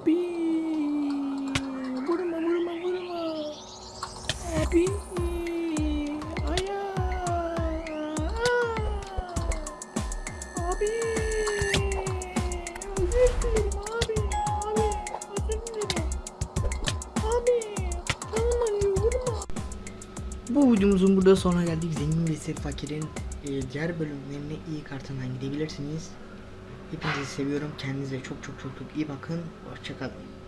Abi. Vurma vurma vurma. Abi. Aya. Abi. Özür dilerim abi. Abi. Abi. Canım acıyor. Bu videomuzun burada sonuna geldik. Zengin ve Sef Fakir'in e, diğer bölümlerine iyi kartından gidebilirsiniz. Hepinizi seviyorum. Kendinize çok çok çok çok iyi bakın. Hoşçakalın.